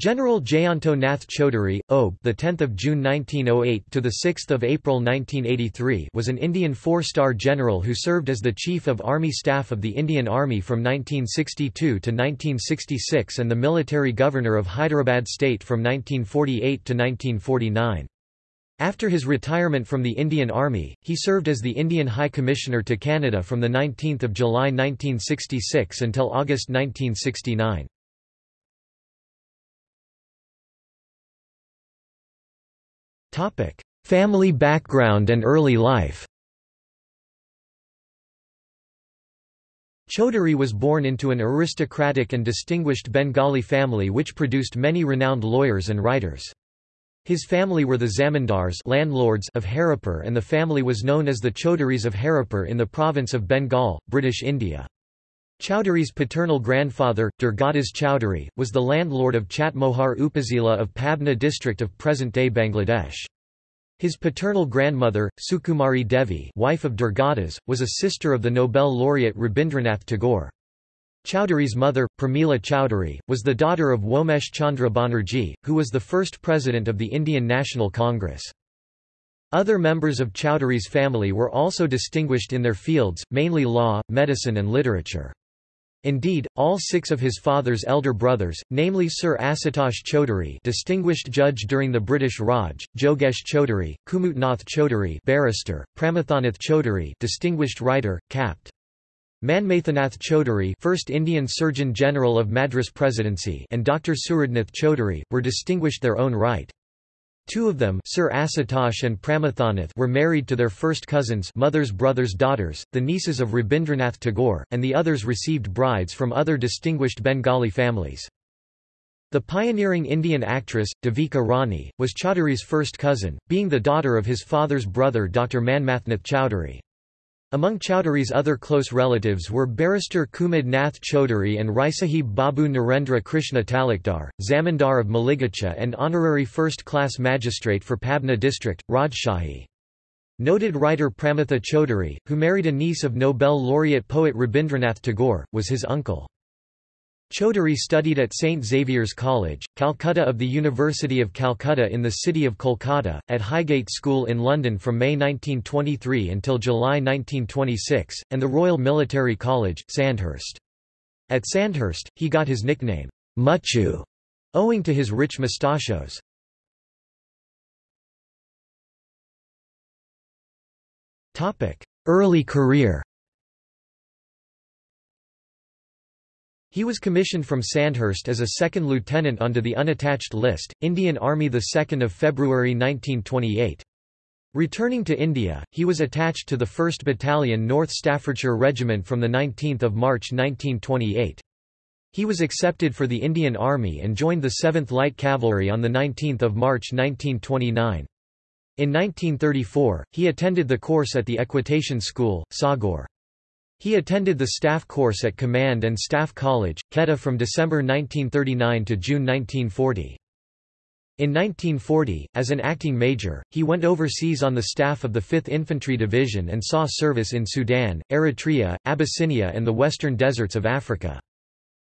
General Jayanto Nath Chaudhary, OBE, the 10th of June 1908 to the 6th of April 1983, was an Indian four-star general who served as the Chief of Army Staff of the Indian Army from 1962 to 1966 and the military governor of Hyderabad state from 1948 to 1949. After his retirement from the Indian Army, he served as the Indian High Commissioner to Canada from 19 July 1966 until August 1969. Family background and early life Chaudhary was born into an aristocratic and distinguished Bengali family which produced many renowned lawyers and writers. His family were the zamindars landlords of Haripur and the family was known as the Chaudhurys of Haripur in the province of Bengal, British India. Chaudhary's paternal grandfather, Durgadas Chowdhury, was the landlord of Chatmohar Upazila of Pabna district of present-day Bangladesh. His paternal grandmother, Sukumari Devi wife of Durgadas, was a sister of the Nobel laureate Rabindranath Tagore. Chowdhury's mother, Pramila Chowdhury, was the daughter of Womesh Chandra Banerjee, who was the first president of the Indian National Congress. Other members of Chowdhury's family were also distinguished in their fields, mainly law, medicine and literature. Indeed, all six of his father's elder brothers, namely Sir Asutosh Chaudhary distinguished judge during the British Raj, Jogesh Chaudhary, Kumudnath Chaudhary barrister, Pramathanath Chaudhary distinguished writer, Capt. Manmathanath Chaudhary first Indian Surgeon General of Madras Presidency and Dr. Suradnath Chaudhary, were distinguished their own right. Two of them Sir Asutosh and Pramathanath were married to their first cousins mother's brothers' daughters, the nieces of Rabindranath Tagore, and the others received brides from other distinguished Bengali families. The pioneering Indian actress, Devika Rani, was Chaudhary's first cousin, being the daughter of his father's brother Dr. Manmathnath Chowdhury. Among Chowdhury's other close relatives were barrister Kumud Nath Chaudhary and Raisahib Babu Narendra Krishna Talukdar, Zamindar of Maligacha and honorary first-class magistrate for Pabna district, Rajshahi. Noted writer Pramatha Chaudhary, who married a niece of Nobel laureate poet Rabindranath Tagore, was his uncle. Chaudhary studied at St. Xavier's College, Calcutta of the University of Calcutta in the city of Kolkata, at Highgate School in London from May 1923 until July 1926, and the Royal Military College, Sandhurst. At Sandhurst, he got his nickname, Muchu, owing to his rich mustachios. Early career He was commissioned from Sandhurst as a second lieutenant onto the unattached list, Indian Army 2 February 1928. Returning to India, he was attached to the 1st Battalion North Staffordshire Regiment from 19 March 1928. He was accepted for the Indian Army and joined the 7th Light Cavalry on 19 March 1929. In 1934, he attended the course at the Equitation School, Saugor. He attended the staff course at Command and Staff College, Quetta from December 1939 to June 1940. In 1940, as an acting major, he went overseas on the staff of the 5th Infantry Division and saw service in Sudan, Eritrea, Abyssinia and the western deserts of Africa.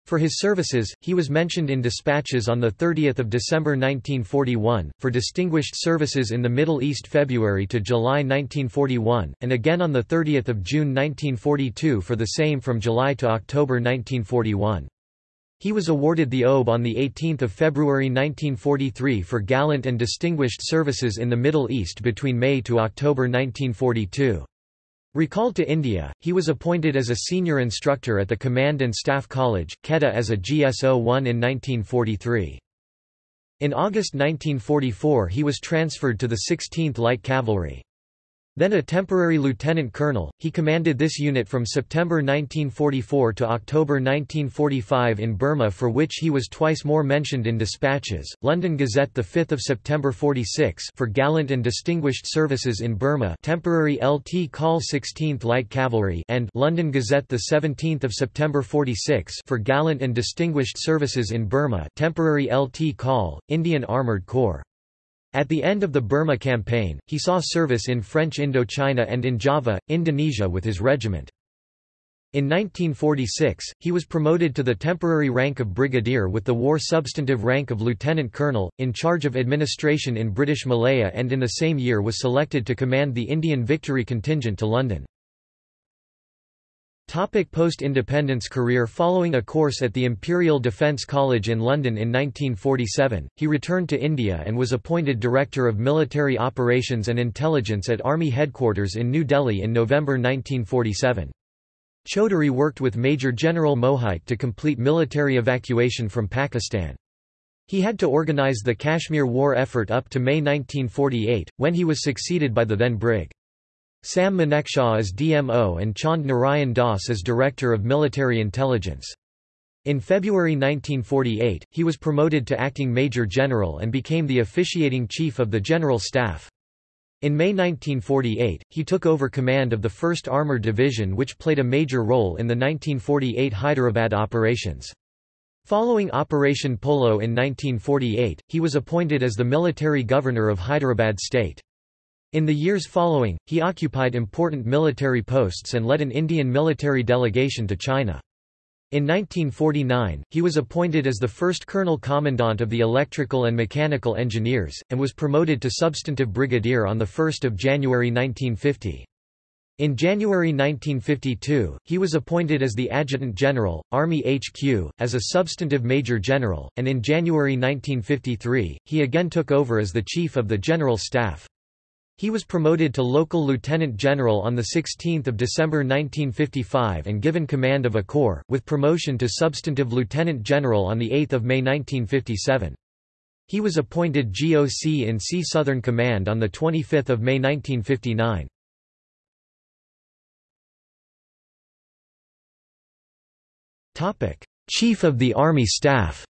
For his services, he was mentioned in dispatches on 30 December 1941, for distinguished services in the Middle East February to July 1941, and again on 30 June 1942 for the same from July to October 1941. He was awarded the OBE on 18 February 1943 for gallant and distinguished services in the Middle East between May to October 1942. Recalled to India, he was appointed as a senior instructor at the Command and Staff College, Quetta as a GSO-1 in 1943. In August 1944 he was transferred to the 16th Light Cavalry. Then a temporary lieutenant colonel, he commanded this unit from September 1944 to October 1945 in Burma for which he was twice more mentioned in dispatches, London Gazette 5 September 46 for gallant and distinguished services in Burma temporary LT Call 16th Light Cavalry and London Gazette 17 September 46 for gallant and distinguished services in Burma temporary LT Call, Indian Armoured Corps. At the end of the Burma campaign, he saw service in French Indochina and in Java, Indonesia with his regiment. In 1946, he was promoted to the temporary rank of brigadier with the war substantive rank of lieutenant colonel, in charge of administration in British Malaya and in the same year was selected to command the Indian Victory Contingent to London. Post-independence career Following a course at the Imperial Defence College in London in 1947, he returned to India and was appointed Director of Military Operations and Intelligence at Army Headquarters in New Delhi in November 1947. Chaudhary worked with Major General Mohite to complete military evacuation from Pakistan. He had to organize the Kashmir war effort up to May 1948, when he was succeeded by the then Brig. Sam Manekshaw as DMO and Chand Narayan Das as Director of Military Intelligence. In February 1948, he was promoted to acting Major General and became the officiating Chief of the General Staff. In May 1948, he took over command of the 1st Armoured Division which played a major role in the 1948 Hyderabad operations. Following Operation Polo in 1948, he was appointed as the military governor of Hyderabad state. In the years following, he occupied important military posts and led an Indian military delegation to China. In 1949, he was appointed as the first Colonel Commandant of the Electrical and Mechanical Engineers, and was promoted to substantive brigadier on 1 January 1950. In January 1952, he was appointed as the Adjutant General, Army HQ, as a substantive Major General, and in January 1953, he again took over as the Chief of the General Staff. He was promoted to local lieutenant general on 16 December 1955 and given command of a corps, with promotion to substantive lieutenant general on 8 May 1957. He was appointed GOC in C Southern Command on 25 May 1959. Chief of the Army Staff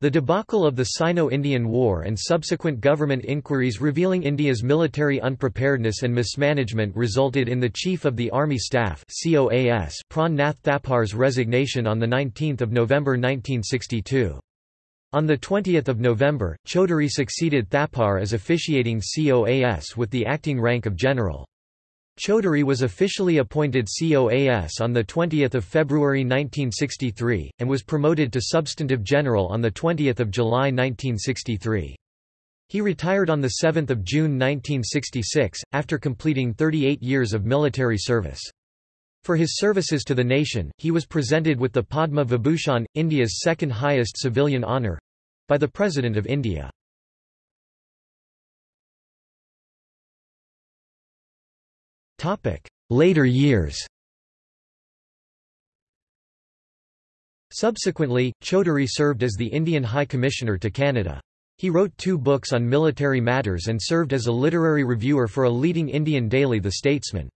The debacle of the Sino-Indian War and subsequent government inquiries revealing India's military unpreparedness and mismanagement resulted in the Chief of the Army Staff Pran Nath Thapar's resignation on 19 November 1962. On 20 November, Chaudhary succeeded Thapar as officiating COAS with the acting rank of general. Chaudhary was officially appointed COAS on 20 February 1963, and was promoted to substantive general on 20 July 1963. He retired on 7 June 1966, after completing 38 years of military service. For his services to the nation, he was presented with the Padma Vibhushan, India's second highest civilian honour—by the President of India. Later years Subsequently, Chaudhary served as the Indian High Commissioner to Canada. He wrote two books on military matters and served as a literary reviewer for a leading Indian daily The Statesman.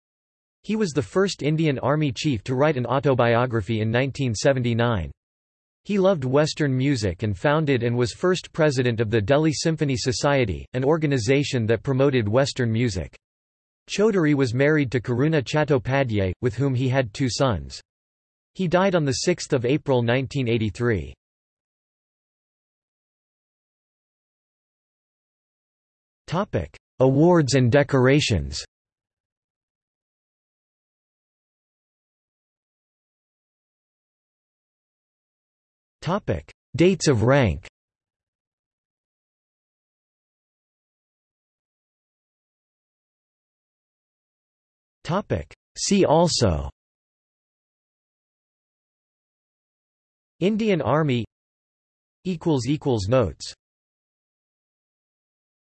He was the first Indian Army chief to write an autobiography in 1979. He loved Western music and founded and was first president of the Delhi Symphony Society, an organization that promoted Western music. Chaudhary was married to Karuna Chattopadhyay, with whom he had two sons. He died on 6 April 1983. Awards and decorations Dates of rank See also Indian Army Notes